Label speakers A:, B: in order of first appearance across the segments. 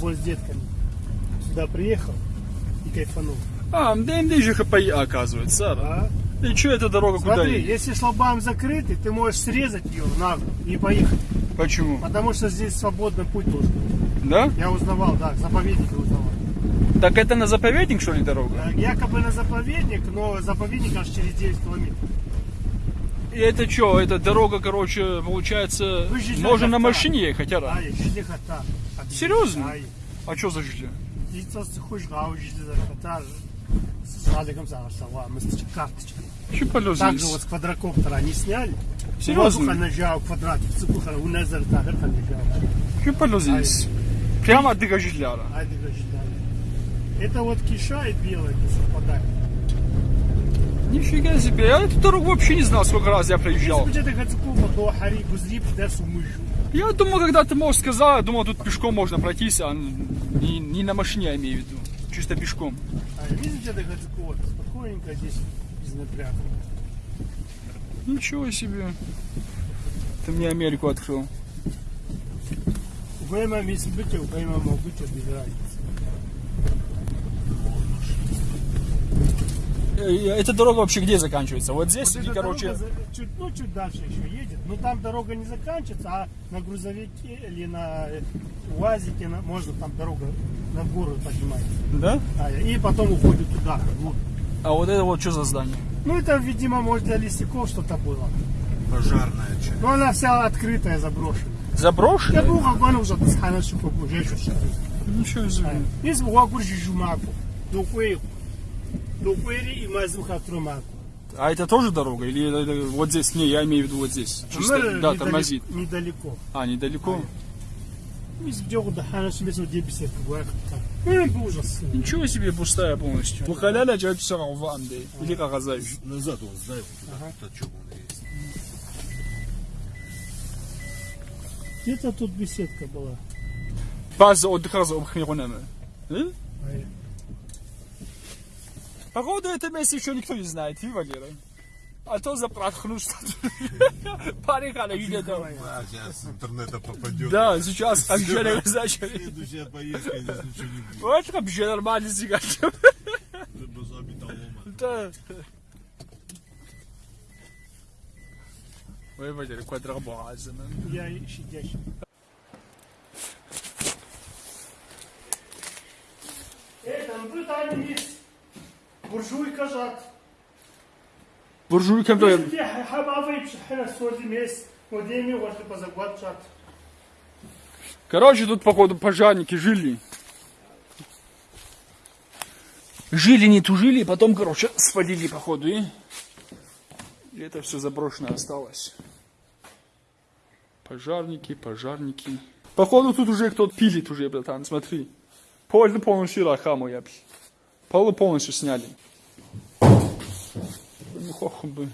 A: футбол с детками. Сюда приехал и кайфанул.
B: А, МДМД же ХПИ, оказывается. да.
A: А?
B: И что эта дорога куда
A: Смотри, если шлагбаум закрытый, ты можешь срезать ее на и поехать.
B: Почему?
A: Потому что здесь свободный путь должен быть.
B: Да?
A: Я узнавал, да, заповедник узнавал.
B: Так это на заповедник, что ли, дорога?
A: Э, Якобы на заповедник, но заповедник аж через 9 километров.
B: И это что, эта дорога, короче, получается,
A: Вы
B: можно на машине ехать, а?
A: Ай, жили хата.
B: Серьезно? А что за жилье?
A: карточка. Также вот с квадрокоптера они сняли.
B: Серьезно? Прямо от
A: ждали. Это вот киша и это совпадает.
B: Нифига себе, я эту дорогу вообще не знал, сколько раз я.
A: Если дерсу мышу.
B: Я думал, когда ты, может, сказал, я думал, тут пешком можно пройтись, а не, не на машине, я имею в виду. Чисто пешком.
A: А видите, это Хацукума, спокойненько здесь, без напряга.
B: Ничего себе. Ты мне Америку открыл.
A: Убейма мисс быть, мог быть, без разницы.
B: Э, Эта дорога вообще где заканчивается? Вот здесь,
A: Вот
B: и, короче,
A: чуть, ну, чуть дальше еще едет. Но там дорога не заканчивается, а на грузовике или на э, УАЗике на- можно там дорога на гору поднимается.
B: да?
A: А, и потом уходит туда. вглубь.
B: А вот это вот что за здание?
A: Ну, это, видимо, может, для лесяков что-то было.
C: Пожарная часть.
A: Но она вся открытая, заброшенная. Я
B: Заброшенная?
A: был как он уже тасхана шукуку, жешу
B: Ничего себе.
A: Из бугур жижумаку. Дукуи. Дукуири и мазуха маку.
B: А это тоже дорога? Или это- это вот здесь? Не, я имею в виду вот здесь. Чисто, да, тормозит.
A: Недалеко.
B: А, недалеко?
A: Ну, ужас.
B: Ничего себе, пустая полностью. Бухаляля джать сарам ванды. Или как азаешь.
C: Назад он сдай.
A: Где-то тут беседка была.
B: База отдыха за обхмиронами.
A: Ай.
B: Походу, это место еще никто не знает, и Валера. А то запрахну что-то. Поехали где-то.
C: А, сейчас с интернета попадет.
B: Да, сейчас как же зачали.
C: Следующая поездка, здесь ничего не будет.
B: Вот как же нормально
C: металлома.
B: Да. Ой, Валера, квадробаза.
A: Я и щадящий. Модеми вот позагват жат.
B: Короче, тут, походу, пожарники жили. Жили, не тужили, потом, короче, свалили, походу, и... и это все заброшено осталось. Пожарники, пожарники. Походу, тут уже кто-то пилит уже, братан, смотри. Поле полностью рахаму я. Полы полностью сняли. Ну, бы.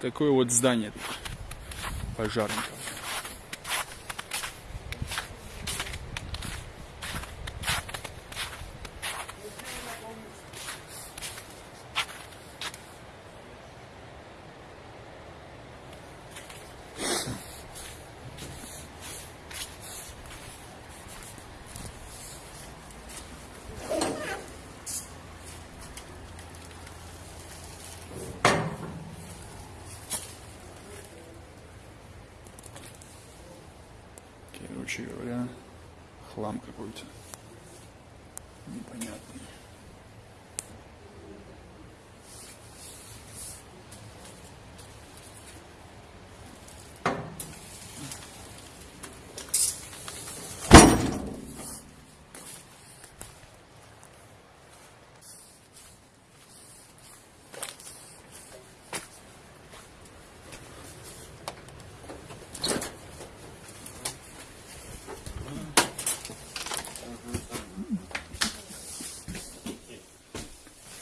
B: Такое вот здание. Пожарников. Короче говоря, хлам какой-то. Непонятный.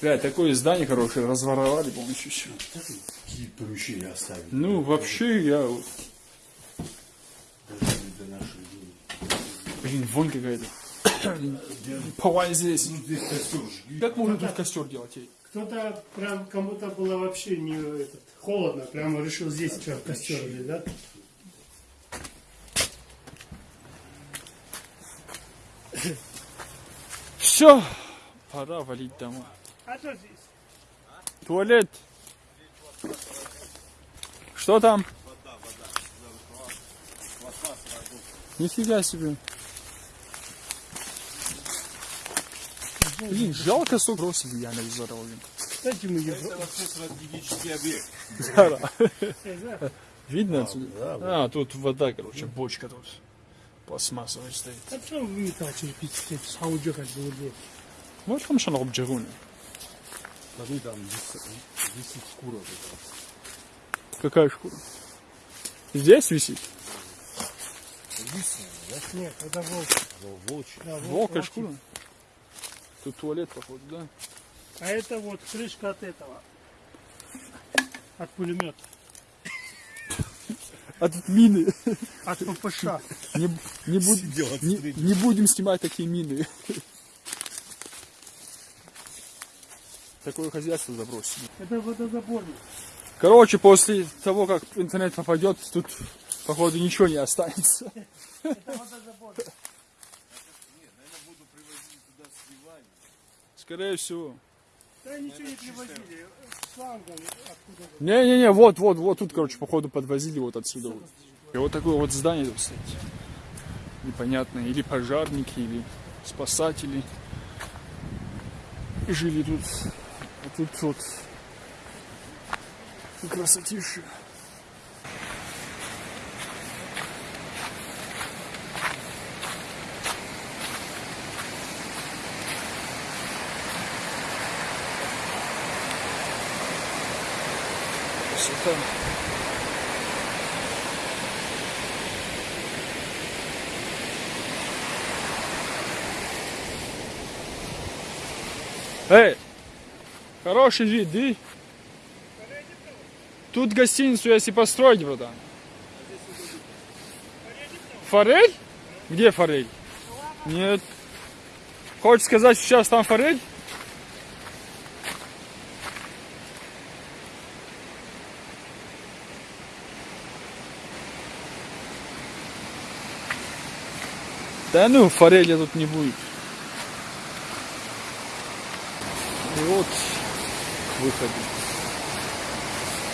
B: Бля, такое здание хорошее, разворовали все.
C: Какие поручения оставили?
B: Ну, вообще, я... Блин, вонь какая-то. Повай здесь.
C: Здесь костер жги.
B: Как можно тут костер делать?
A: Кто-то прям кому-то было вообще не этот, холодно, прямо решил здесь что, костер или, да?
B: Все, пора валить домой.
A: А что здесь?
B: Туалет. Что там? Нифига себе. Блин, жалко сок бросили я на здоровье.
A: Кстати, мы ее...
C: Это вообще стратегический объект.
A: Да.
B: Видно отсюда? А, тут вода, короче, бочка тут. Пластмассовая стоит.
A: А что вы не так? Саудё как было бы.
B: Вот там что на обджигуне.
C: Смотри, там висит шкура.
B: Какая шкура? Здесь висит?
A: Нет, это волк.
C: Волчья.
A: Да, волк
B: Волка шкура? Тут туалет, походу, да?
A: А это вот крышка от этого. От пулемета.
B: А тут мины.
A: От ППШ.
B: Не, не, буд- не, не будем снимать такие мины. Такое хозяйство забросили.
A: Это водозаборник.
B: Короче, после того, как интернет попадет, тут, походу, ничего не останется.
A: Это водозаборник.
B: Скорее всего.
A: Да ничего не привозили. Шлангом откуда
B: Не-не-не, вот, вот, вот тут, короче, походу подвозили вот отсюда. Вот. И вот такое вот здание тут стоит. Непонятно, или пожарники, или спасатели. И жили тут. А тут вот. И красотища. Красота. Эй, хороший вид, ди. Тут гостиницу если построить, братан. Форель? Где форель? Нет. Хочешь сказать, сейчас там форель? Да ну, форели тут не будет. И вот к выходу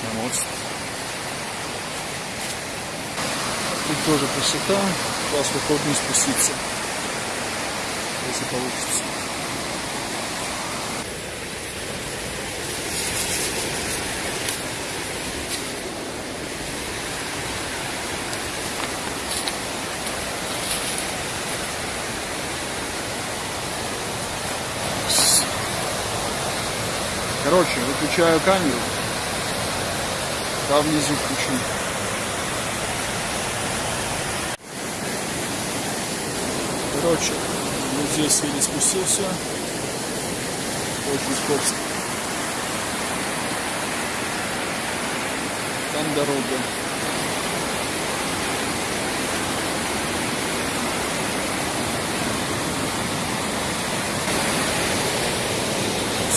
B: на мост. Тут тоже красота. Сейчас вот не спуститься. Если получится. Короче, выключаю камеру. Там внизу включу. Короче, вот здесь еле спустился. Очень скользко. Там дорога.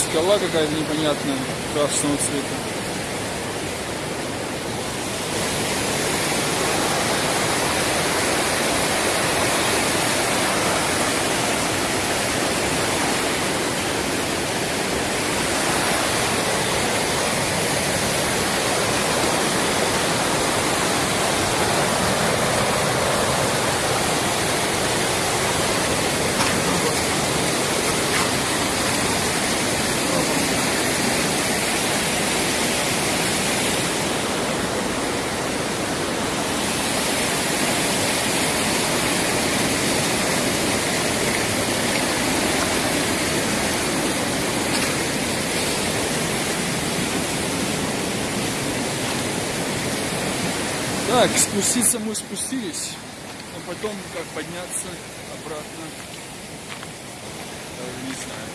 B: Скала какая-то непонятная, красного цвета. Так, спуститься мы спустились, но потом как подняться обратно, даже не знаю.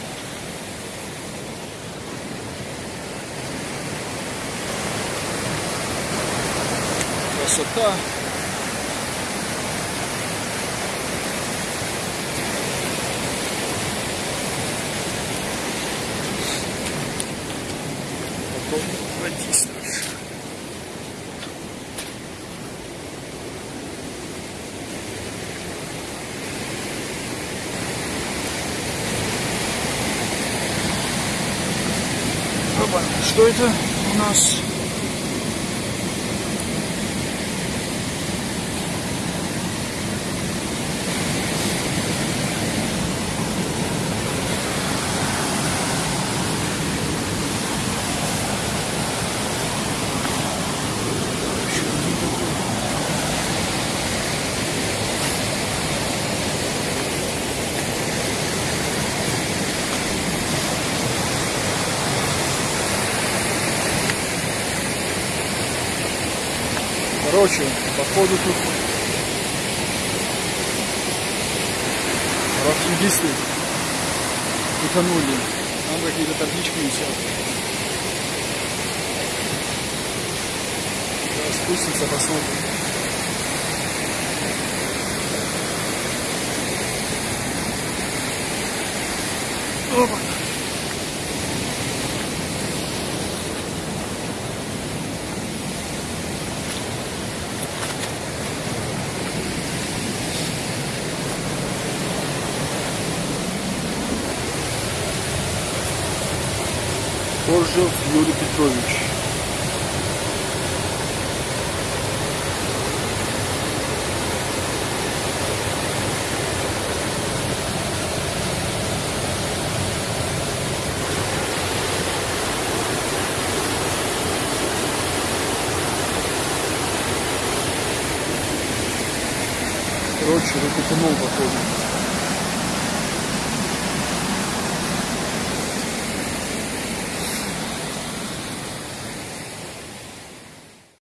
B: Красота. Что это у нас? Короче, походу тут рафтингисты утонули. Там какие-то таблички висят. Сейчас спустимся, посмотрим. Опа. Коржев Юрий Петрович. Короче, вот утонул походу.